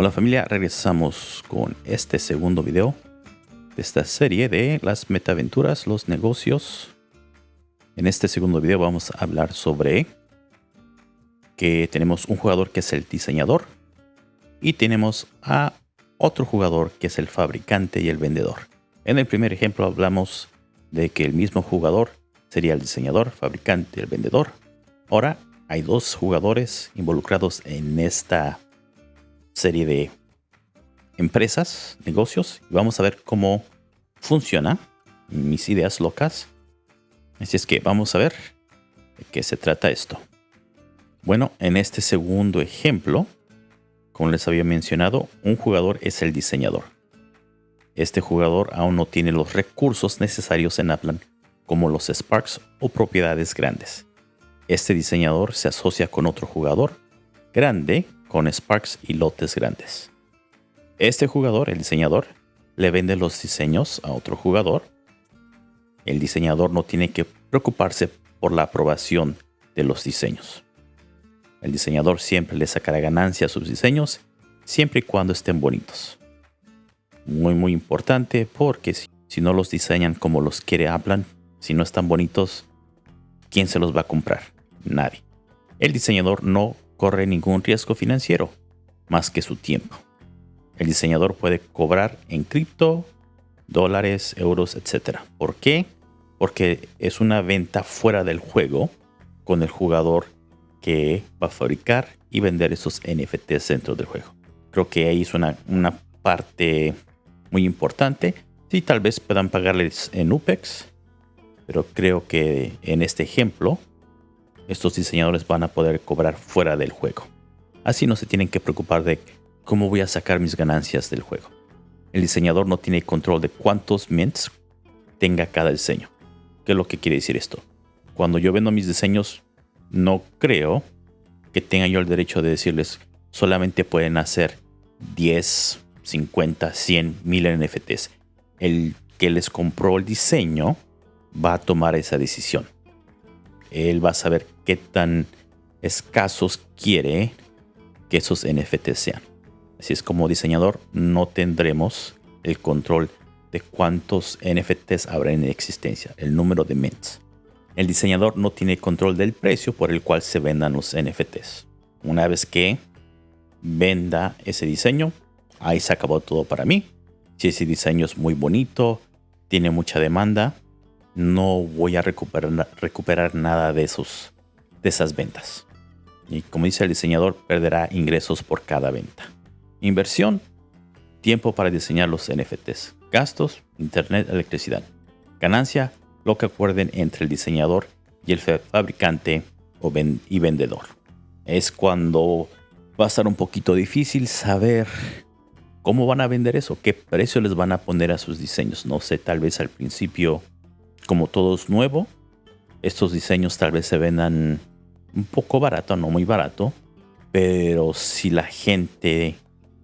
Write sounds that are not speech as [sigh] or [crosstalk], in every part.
Hola familia, regresamos con este segundo video de esta serie de las metaventuras, los negocios. En este segundo video vamos a hablar sobre que tenemos un jugador que es el diseñador y tenemos a otro jugador que es el fabricante y el vendedor. En el primer ejemplo hablamos de que el mismo jugador sería el diseñador, fabricante y el vendedor. Ahora hay dos jugadores involucrados en esta serie de empresas, negocios. Y vamos a ver cómo funciona mis ideas locas. Así es que vamos a ver de qué se trata esto. Bueno, en este segundo ejemplo, como les había mencionado, un jugador es el diseñador. Este jugador aún no tiene los recursos necesarios en Aplan, como los Sparks o propiedades grandes. Este diseñador se asocia con otro jugador grande con Sparks y lotes grandes. Este jugador, el diseñador, le vende los diseños a otro jugador. El diseñador no tiene que preocuparse por la aprobación de los diseños. El diseñador siempre le sacará ganancia a sus diseños, siempre y cuando estén bonitos. Muy muy importante porque si, no los diseñan como los quiere hablan, si no están bonitos, ¿quién se los va a comprar? Nadie. El diseñador no corre ningún riesgo financiero, más que su tiempo. El diseñador puede cobrar en cripto, dólares, euros, etc. ¿Por qué? Porque es una venta fuera del juego con el jugador que va a fabricar y vender esos NFTs dentro del juego. Creo que ahí es una, una parte muy importante. Sí, tal vez puedan pagarles en UPEX, pero creo que en este ejemplo estos diseñadores van a poder cobrar fuera del juego. Así no se tienen que preocupar de cómo voy a sacar mis ganancias del juego. El diseñador no tiene control de cuántos mints tenga cada diseño. ¿Qué es lo que quiere decir esto? Cuando yo vendo mis diseños, no creo que tenga yo el derecho de decirles solamente pueden hacer 10, 50, 100, 1000 NFTs. El que les compró el diseño va a tomar esa decisión él va a saber qué tan escasos quiere que esos NFTs sean. Así es como diseñador no tendremos el control de cuántos NFTs habrá en existencia, el número de mints. El diseñador no tiene control del precio por el cual se vendan los NFTs. Una vez que venda ese diseño, ahí se acabó todo para mí. Si ese diseño es muy bonito, tiene mucha demanda, no voy a recuperar, nada de, esos, de esas ventas. Y como dice el diseñador, perderá ingresos por cada venta. Inversión, tiempo para diseñar los NFTs. Gastos, internet, electricidad. Ganancia, lo que acuerden entre el diseñador y el fabricante o y vendedor. Es cuando va a estar un poquito difícil saber cómo van a vender eso, qué precio les van a poner a sus diseños. No sé, tal vez al principio como todo es nuevo, estos diseños tal vez se vendan un poco barato, no muy barato, pero si la gente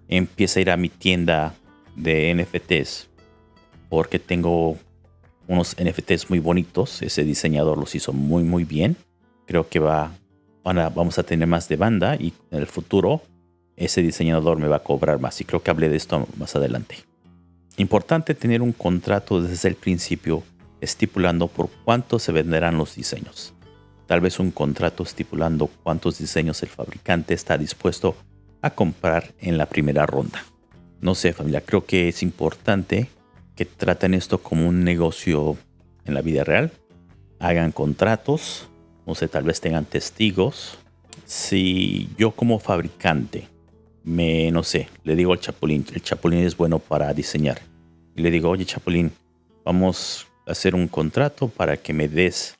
empieza a ir a mi tienda de NFTs porque tengo unos NFTs muy bonitos, ese diseñador los hizo muy muy bien, creo que va, vamos a tener más de banda y en el futuro ese diseñador me va a cobrar más y creo que hablé de esto más adelante. Importante tener un contrato desde el principio estipulando por cuánto se venderán los diseños. Tal vez un contrato estipulando cuántos diseños el fabricante está dispuesto a comprar en la primera ronda. No sé familia, creo que es importante que traten esto como un negocio en la vida real. Hagan contratos, no sé, tal vez tengan testigos. Si yo como fabricante me, no sé, le digo al Chapulín, el Chapulín es bueno para diseñar. Y le digo, oye Chapulín, vamos hacer un contrato para que me des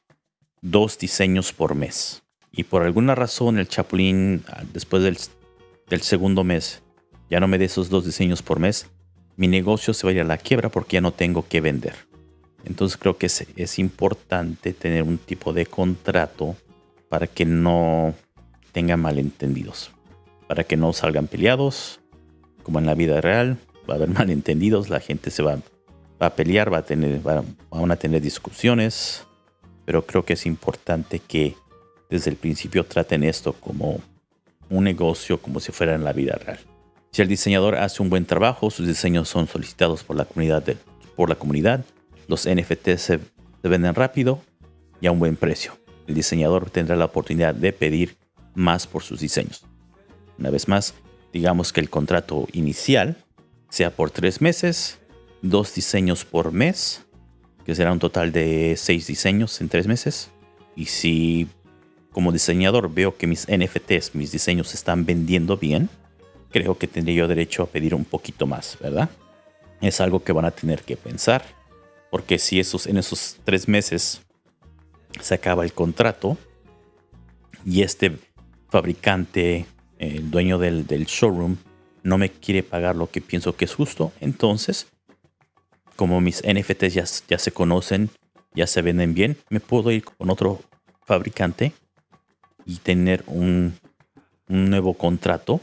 dos diseños por mes. Y por alguna razón el Chapulín, ah, después del, segundo mes, ya no me dé esos dos diseños por mes, mi negocio se va a ir a la quiebra porque ya no tengo que vender. Entonces creo que es, es importante tener un tipo de contrato para que no tengan malentendidos. Para que no salgan peleados, como en la vida real, va a haber [laughs] malentendidos, la gente se va va a pelear, va a tener, van a tener discusiones, pero creo que es importante que desde el principio traten esto como un negocio, como si fuera en la vida real. Si el diseñador hace un buen trabajo, sus diseños son solicitados por la comunidad, por la comunidad los NFTs se, se venden rápido y a un buen precio. El diseñador tendrá la oportunidad de pedir más por sus diseños. Una vez más, digamos que el contrato inicial sea por tres meses, dos diseños por mes, que será un total de seis diseños en tres meses. Y si como diseñador veo que mis NFTs, mis diseños se están vendiendo bien, creo que tendría yo derecho a pedir un poquito más, ¿verdad? Es algo que van a tener que pensar, porque si esos, en esos tres meses se acaba el contrato y este fabricante, el dueño del, showroom, no me quiere pagar lo que pienso que es justo, entonces, como mis NFTs ya, se conocen, ya se venden bien, me puedo ir con otro fabricante y tener un, un nuevo contrato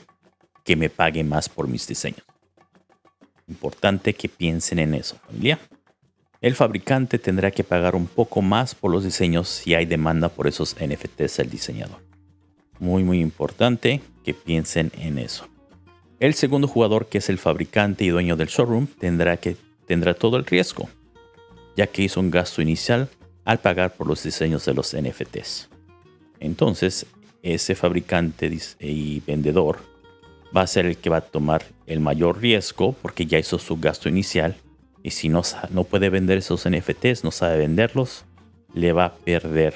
que me pague más por mis diseños. Importante que piensen en eso, familia. El fabricante tendrá que pagar un poco más por los diseños si hay demanda por esos NFTs del diseñador. Muy muy importante que piensen en eso. El segundo jugador, que es el fabricante y dueño del showroom, tendrá, que, tendrá todo el riesgo, ya que hizo un gasto inicial al pagar por los diseños de los NFTs. Entonces, ese fabricante y vendedor va a ser el que va a tomar el mayor riesgo porque ya hizo su gasto inicial y si no, no puede vender esos NFTs, no sabe venderlos, le va a perder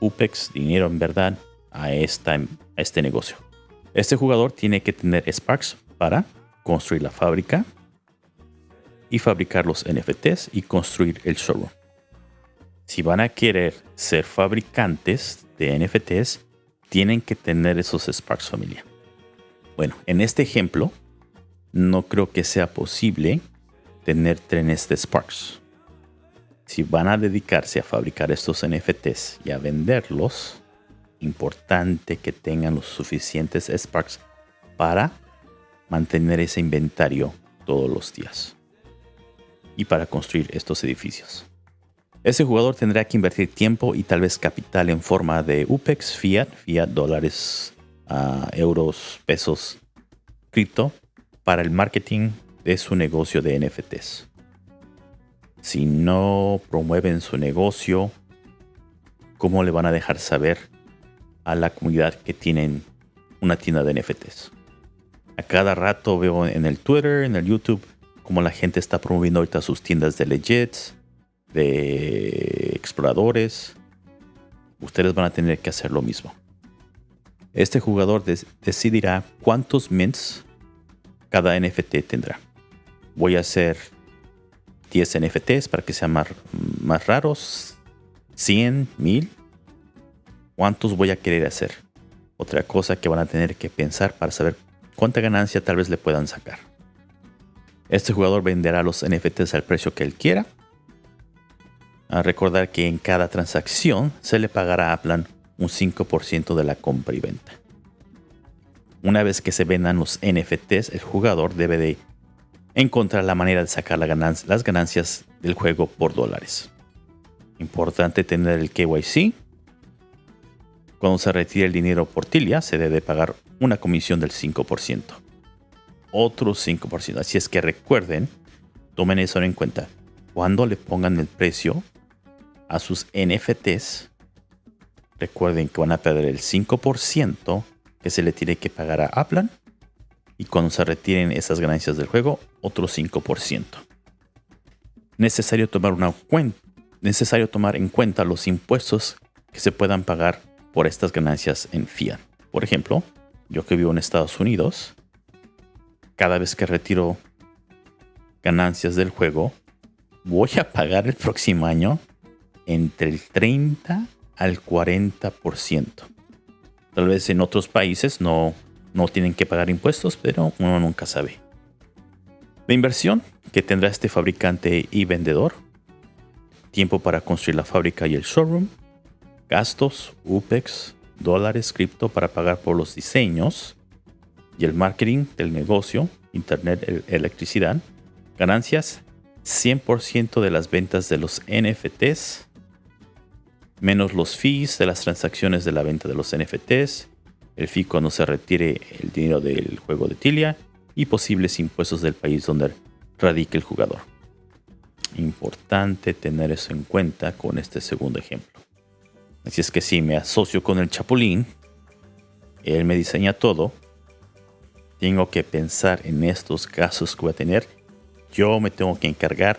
UPEX, dinero en verdad, a, esta, a este negocio. Este jugador tiene que tener Sparks para construir la fábrica y fabricar los NFTs y construir el showroom. Si van a querer ser fabricantes de NFTs, tienen que tener esos Sparks familia. Bueno, en este ejemplo, no creo que sea posible tener trenes de Sparks. Si van a dedicarse a fabricar estos NFTs y a venderlos, importante que tengan los suficientes Sparks para mantener ese inventario todos los días y para construir estos edificios. Ese jugador tendrá que invertir tiempo y tal vez capital en forma de UPEX, fiat, fiat, dólares, ah, euros, pesos, cripto para el marketing de su negocio de NFTs. Si no promueven su negocio, ¿cómo le van a dejar saber a la comunidad que tienen una tienda de NFTs? A cada rato veo en el Twitter, en el YouTube, cómo la gente está promoviendo ahorita sus tiendas de legits, de exploradores. Ustedes van a tener que hacer lo mismo. Este jugador decidirá cuántos mints cada NFT tendrá voy a hacer 10 NFTs para que sean más, más raros. 100, 1000. ¿Cuántos voy a querer hacer? Otra cosa que van a tener que pensar para saber cuánta ganancia tal vez le puedan sacar. Este jugador venderá los NFTs al precio que él quiera. A recordar que en cada transacción se le pagará a Aplan un 5% de la compra y venta. Una vez que se vendan los NFTs, el jugador debe de encontrar la manera de sacar las ganancias del juego por dólares. Importante tener el KYC. Cuando se retire el dinero por Tilia, se debe pagar una comisión del 5%. Otro 5%. Así es que recuerden, tomen eso en cuenta. Cuando le pongan el precio a sus NFTs, recuerden que van a perder el 5% que se le tiene que pagar a Aplan y cuando se retiren esas ganancias del juego, otro 5%. Necesario tomar, una necesario tomar en cuenta los impuestos que se puedan pagar por estas ganancias en fiat. Por ejemplo, yo que vivo en Estados Unidos, cada vez que retiro ganancias del juego, voy a pagar el próximo año entre el 30 al 40%. Tal vez en otros países no, no tienen que pagar impuestos, pero uno nunca sabe. La inversión que tendrá este fabricante y vendedor, tiempo para construir la fábrica y el showroom, gastos, UPEX, dólares, cripto para pagar por los diseños y el marketing del negocio, internet, electricidad, ganancias, 100% de las ventas de los NFTs, menos los fees de las transacciones de la venta de los NFTs, el fee cuando se retire el dinero del juego de Tilia y posibles impuestos del país donde radique el jugador. Importante tener eso en cuenta con este segundo ejemplo. Así es que si me asocio con el Chapulín, él me diseña todo, tengo que pensar en estos casos que voy a tener. Yo me tengo que encargar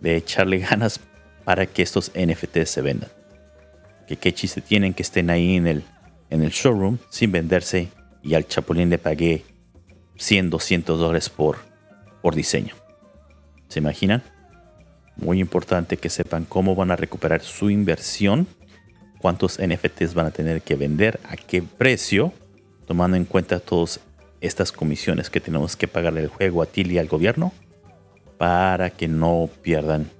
de echarle [laughs] ganas para que estos NFTs se vendan. Que qué chiste tienen que estén ahí en el, en el showroom sin venderse y al Chapulín le pagué 100, 200 dólares por, por diseño. ¿Se imaginan? Muy importante que sepan cómo van a recuperar su inversión, cuántos NFTs van a tener que vender, a qué precio, tomando en cuenta todas estas comisiones que tenemos que pagarle el juego a TIL y al gobierno para que no pierdan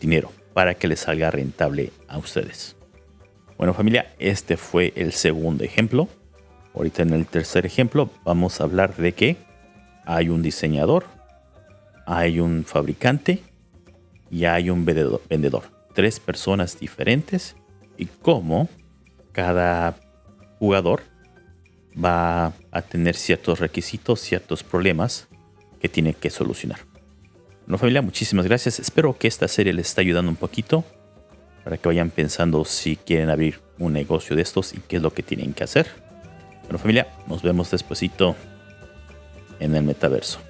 dinero, para que les salga rentable a ustedes. Bueno familia, este fue el segundo ejemplo. Ahorita en el tercer ejemplo vamos a hablar de que hay un diseñador, hay un fabricante y hay un vendedor. Tres personas diferentes y cómo cada jugador va a tener ciertos requisitos, ciertos problemas que tiene que solucionar. Bueno familia, muchísimas gracias. Espero que esta serie les esté ayudando un poquito para que vayan pensando si quieren abrir un negocio de estos y qué es lo que tienen que hacer. Bueno familia, nos vemos despuesito en el metaverso.